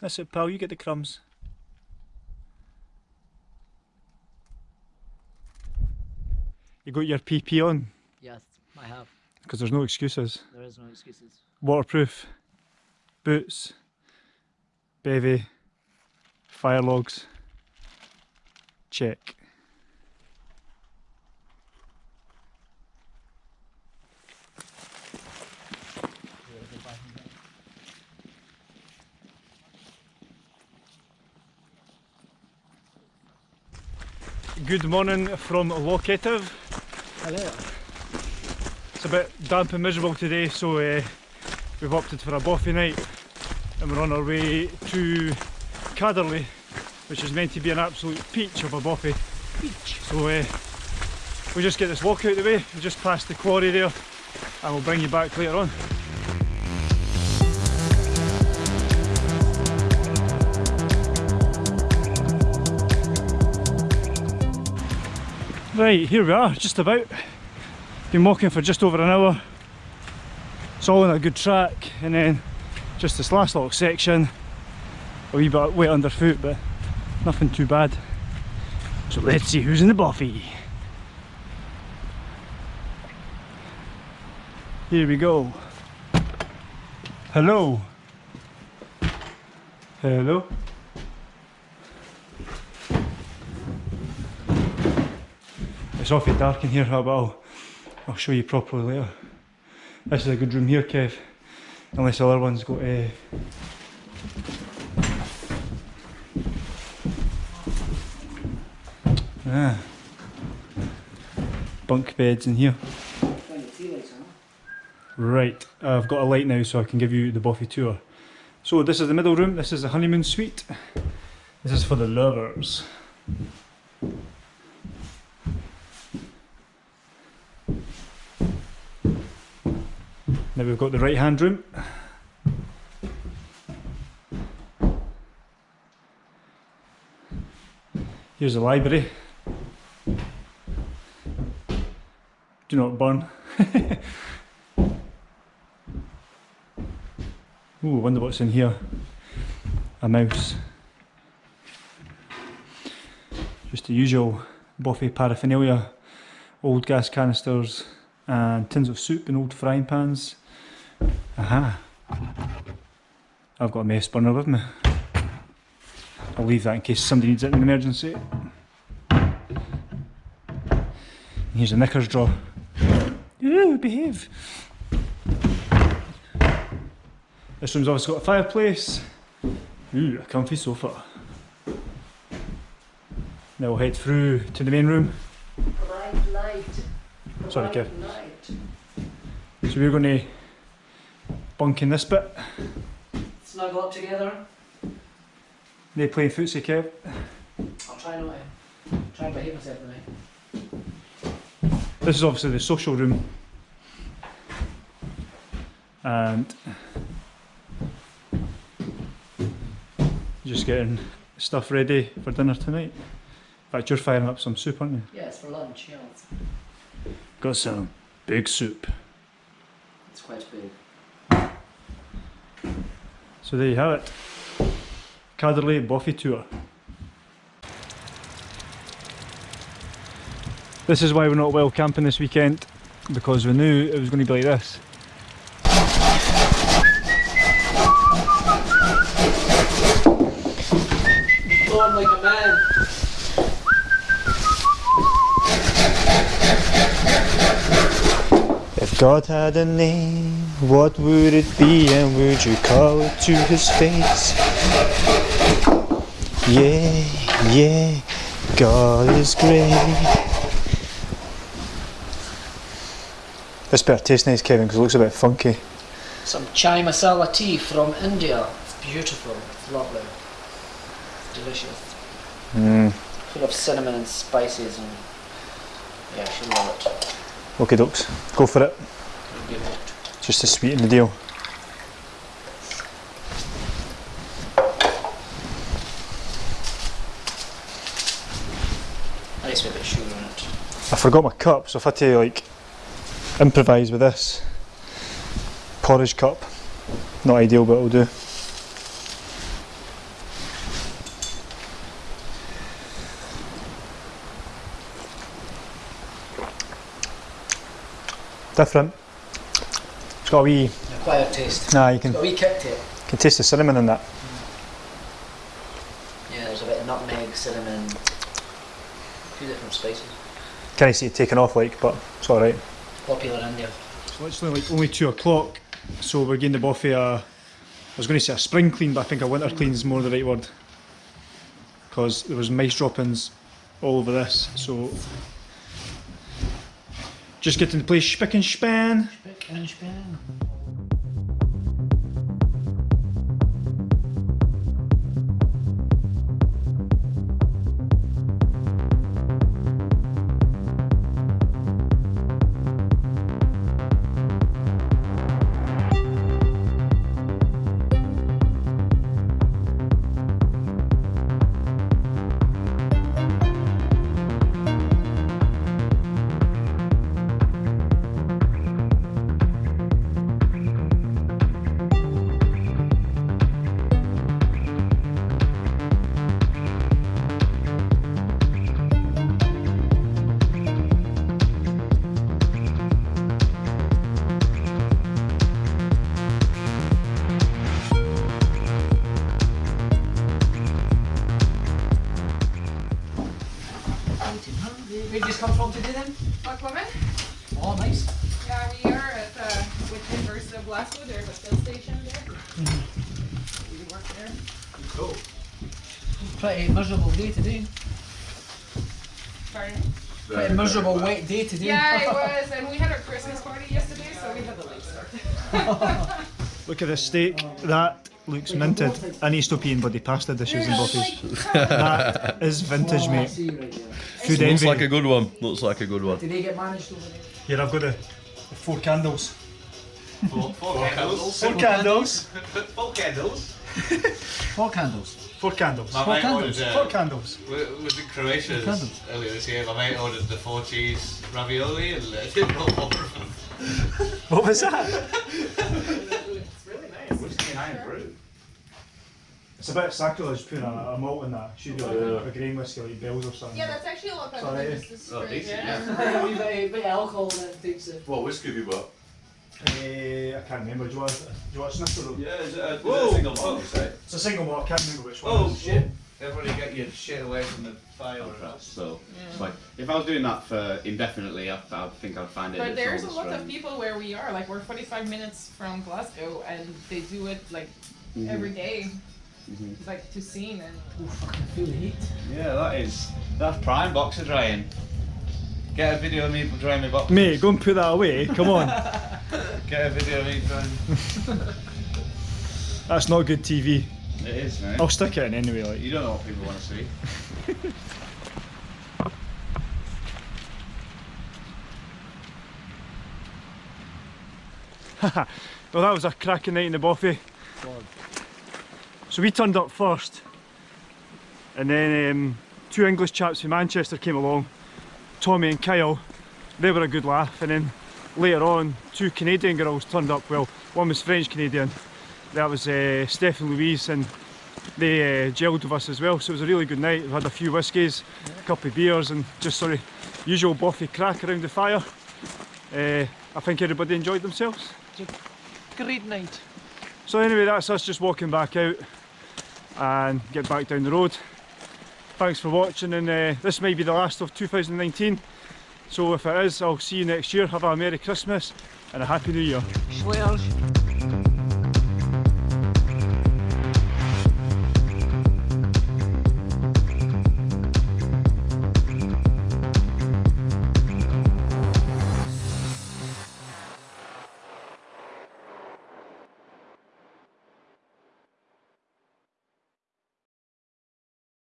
That's it, pal. You get the crumbs. You got your PP on Yes, I have. because there's no excuses. There is no excuses. Waterproof, boots, bevy, fire logs. Check. Good morning from Loch Etive. Hello. It's a bit damp and miserable today, so uh, we've opted for a bothy night and we're on our way to Cadderlie, which is meant to be an absolute peach of a bothy. Peach. So uh, we'll just get this walk out of the way, we'll just pass the quarry there and we'll bring you back later on. Right, here we are, just about. Been walking for just over an hour. It's all on a good track, and then just this last little section, a wee bit wet underfoot, but nothing too bad. So let's see who's in the bothy. Here we go. Hello. Hello. It's awfully dark in here, but I'll, I'll show you properly later. This is a good room here, Kev. Unless the other one's got uh, ah, bunk beds in here. Right, I've got a light now so I can give you the bothy tour. So this is the middle room, this is the honeymoon suite. This is for the lovers. Now we've got the right hand room. Here's the library. Do not burn. Ooh, wonder what's in here. A mouse. Just the usual bothy paraphernalia. Old gas canisters and tins of soup and old frying pans. Aha. I've got a mess burner with me. I'll leave that in case somebody needs it in an emergency. Here's a knickers drawer. Ooh, behave. This room's obviously got a fireplace. Ooh, a comfy sofa. Now we'll head through to the main room. Light, light. Sorry, Kev. Light. So we're going to bunk in this bit. Snuggle up together. They playing footsie, Kev. I'll try not to. Try and behave myself tonight. This is obviously the social room. And just getting stuff ready for dinner tonight. In fact, you're firing up some soup, aren't you? Yeah, it's for lunch, yeah. Got some big soup. it's quite big. So there you have it. Cadderlie Bothy Tour. This is why we're not well camping this weekend, because we knew it was going to be like this. Like a man. God had a name, what would it be and would you call it to his face? Yeah, yeah, God is great. This better taste nice, Kevin, because it looks a bit funky. Some chai masala tea from India. It's beautiful. It's lovely. It's delicious. Mm. Full of cinnamon and spices and yeah, she'll love it. Okay, dokes, go for it. It'll be hooked. Just to sweeten the deal. Nice with a bit of sugar in it. I forgot my cup, so if I had to like improvise with this porridge cup, not ideal, but it'll do. Different. It's got a wee, Acquired taste. nah, you can, Got a wee kick to it. can taste the cinnamon in that. Mm. Yeah, there's a bit of nutmeg, cinnamon, a few different spices. Can't see it taking off like, but it's alright. Popular in India. So it's only like only two o'clock, so we're getting the bothy a, I was going to say a spring clean, but I think a winter clean is more the right word. Because there was mice droppings all over this, so just getting the place spick and span. Spick and span. Where'd you come from today then? Black woman? Oh, nice. Yeah, we are at the with University of Glasgow. There's a fill station there. Mm-hmm. We work there. Cool. Pretty miserable day today. Pardon? Pretty miserable wet day today. Yeah, it was, and we had our Christmas party yesterday, so we had a late start. Look at this steak, that looks minted. I need to stop eating bloody pasta dishes and buffets. that is vintage, mate. See right Looks envy. like a good one. Looks like a good one. Did they get managed over there? Here, I've got the, the four candles. Four, four candles. Four candles. Four candles. Four candles. Four candles. My Four mate candles? ordered, Four uh, candles. we was in Croatia Four candles. earlier this year. My mate ordered the four cheese ravioli and uh, didn't know what What was that? It's really nice. Whiskey and Irn-Bru. It's a bit sacrilege putting a, a malt in that. Should be like a grain whiskey like Bell's or something. Yeah, that's actually a lot better Sorry. than just the Oh, straight. decent, yeah. a wee bit, bit of alcohol and it takes it. What whiskey have you got? Eh, I can't remember. Do you want, do you want a snifter? though? Yeah, is it a, is it a single malt, you say? It's a single malt. I can't remember which one. Oh shit! Everybody get your shit away from the fire. So, it's like, if I was doing that for indefinitely, I, I think I'd find it. But it's there's a all lot of strange. people where we are. Like we're 45 minutes from Glasgow, and they do it like Mhm. every day, Mhm. like to scene and. Oh, fucking feel the heat. Yeah, that is that's prime boxer drying. Get a video of me drying my boxers. Mate, go and put that away. Come on. Get a video of me drying. That's not good TV. It is, man. I'll stick it in anyway. Like. You don't know what people want to see. well, that was a cracking night in the bothy. So we turned up first, and then um, two English chaps from Manchester came along, Tommy and Kyle. They were a good laugh, and then later on, two Canadian girls turned up. Well, one was French Canadian, that was uh, Steph and Louise, and they uh, gelled with us as well. So it was a really good night. We had a few whiskies, a couple of beers, and just sort of usual bothy crack around the fire. Uh, I think everybody enjoyed themselves. Great night. So anyway, that's us just walking back out and get back down the road. Thanks for watching and uh, this may be the last of 2019. So if it is, I'll see you next year. Have a Merry Christmas and a Happy New Year. Swears.